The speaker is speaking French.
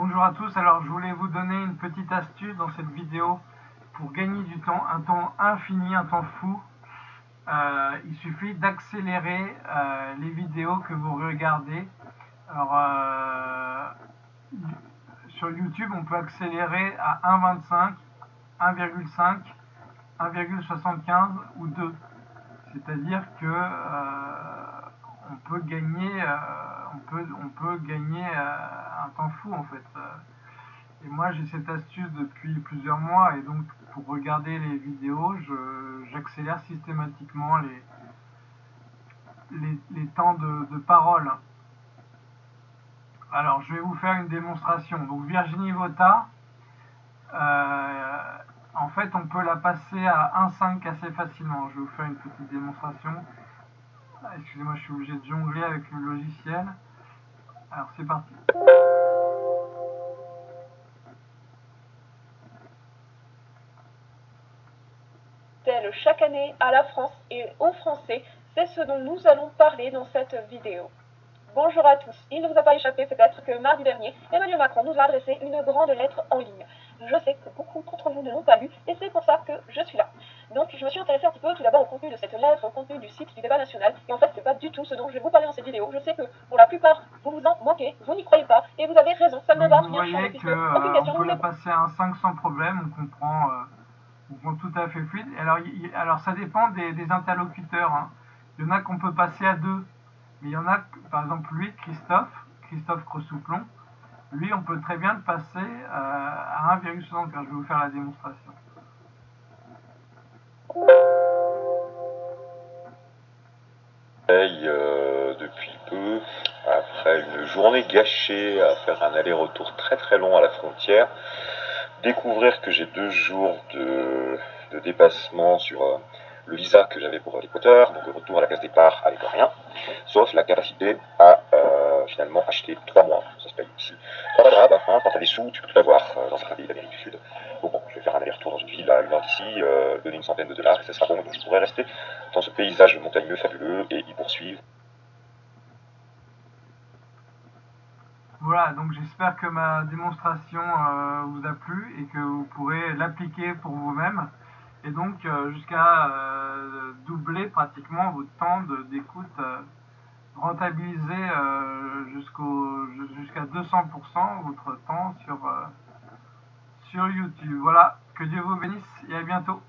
Bonjour à tous, alors je voulais vous donner une petite astuce dans cette vidéo pour gagner du temps, un temps infini, un temps fou. Euh, il suffit d'accélérer euh, les vidéos que vous regardez. Alors euh, sur YouTube on peut accélérer à 1.25, 1,5, 1,75 ou 2. C'est-à-dire que on peut gagner, on peut, on peut gagner un temps fou en fait. Et moi j'ai cette astuce depuis plusieurs mois et donc pour regarder les vidéos, j'accélère systématiquement les, les, temps de, parole. Alors je vais vous faire une démonstration. Donc Virginie Vota, euh, en fait on peut la passer à 1.5 assez facilement. Je vais vous faire une petite démonstration. Excusez-moi, je suis obligé de jongler avec le logiciel. Alors c'est parti. chaque année à la France et aux Français, c'est ce dont nous allons parler dans cette vidéo. Bonjour à tous. Il ne vous a pas échappé peut-être que mardi dernier, Emmanuel Macron nous a adressé une grande lettre en ligne. Je sais que beaucoup d'entre vous ne l'ont pas lu et c'est pour ça que je suis là. Donc je me suis intéressée un petit peu tout d'abord au contenu de cette lettre, au contenu du site du débat national. Et en fait, c'est pas du tout ce dont je vais vous parler dans cette vidéo. Je sais que pour la plupart, vous vous en moquez, vous n'y croyez pas et vous avez raison. Ça ne va rien changer puisque aucune question. On peut la passer à un 5 sans problème. On comprend. Euh, vont tout à fait fluide. Alors, alors ça dépend des, interlocuteurs. Hein. Il y en a qu'on peut passer à deux. Mais il y en a, par exemple, lui, Christophe, Christophe Cressouplon, lui, on peut très bien le passer euh, à 1,75. Je vais vous faire la démonstration. Euh, depuis peu, après une journée gâchée à faire un aller-retour très très long à la frontière, découvrir que j'ai deux jours de, dépassement sur euh, le visa que j'avais pour l'Équateur, donc le retour à la case départ avec rien, sauf la capacité à euh, finalement acheter trois mois, ça se paye ici. Pas grave, hein, quand t'as des sous, tu peux tout avoir euh, dans certains pays d'Amérique du Sud bon, je vais faire un une heure d'ici, donner une centaine de dollars, et ça sera bon, donc je pourrais rester. Dans ce paysage montagneux fabuleux et y poursuivre. Voilà, donc j'espère que ma démonstration euh, vous a plu et que vous pourrez l'appliquer pour vous-même. Et donc euh, jusqu'à euh, doubler pratiquement votre temps d'écoute, rentabiliser jusqu'à 200% votre temps sur, sur YouTube. Voilà, que Dieu vous bénisse et à bientôt.